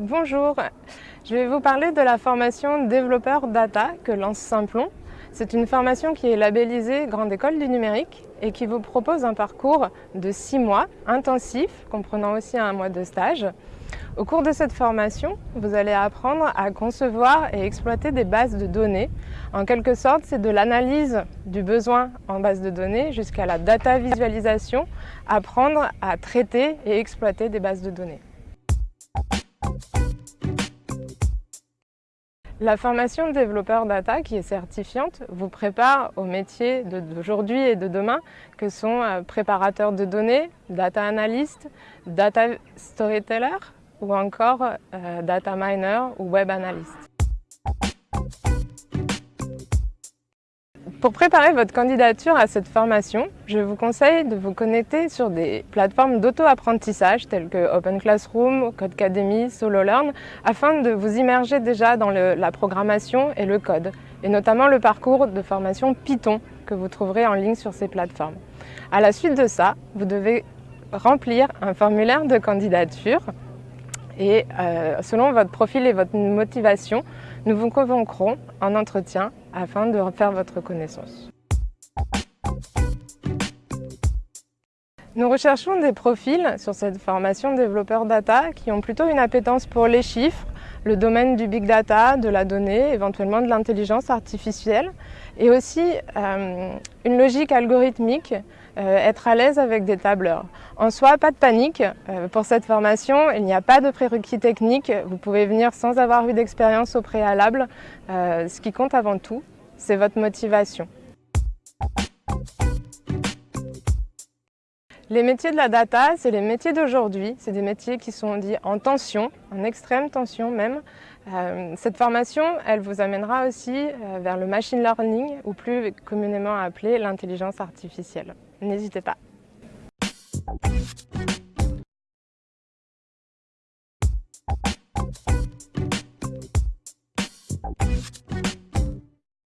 Bonjour, je vais vous parler de la formation développeur data que lance Simplon. C'est une formation qui est labellisée Grande École du Numérique et qui vous propose un parcours de six mois intensif, comprenant aussi un mois de stage. Au cours de cette formation, vous allez apprendre à concevoir et exploiter des bases de données. En quelque sorte, c'est de l'analyse du besoin en base de données jusqu'à la data visualisation, apprendre à traiter et exploiter des bases de données. La formation développeur data, qui est certifiante, vous prépare aux métiers d'aujourd'hui et de demain, que sont euh, préparateur de données, data analyst, data storyteller ou encore euh, data miner ou web analyst. Pour préparer votre candidature à cette formation, je vous conseille de vous connecter sur des plateformes d'auto-apprentissage telles que Open Classroom, Codecademy, SoloLearn, afin de vous immerger déjà dans la programmation et le code, et notamment le parcours de formation Python que vous trouverez en ligne sur ces plateformes. À la suite de ça, vous devez remplir un formulaire de candidature et euh, selon votre profil et votre motivation, nous vous convoquerons en entretien afin de faire votre connaissance. Nous recherchons des profils sur cette formation développeur data qui ont plutôt une appétence pour les chiffres, le domaine du big data, de la donnée, éventuellement de l'intelligence artificielle et aussi euh, une logique algorithmique, euh, être à l'aise avec des tableurs. En soi, pas de panique. Euh, pour cette formation, il n'y a pas de prérequis techniques. Vous pouvez venir sans avoir eu d'expérience au préalable. ce qui compte avant tout, c'est votre motivation. Les métiers de la data, c'est les métiers d'aujourd'hui. C'est des métiers qui sont dits en tension, en extrême tension même. Euh, cette formation, elle vous amènera aussi euh, vers le machine learning, ou plus communément appelé l'intelligence artificielle. N'hésitez pas.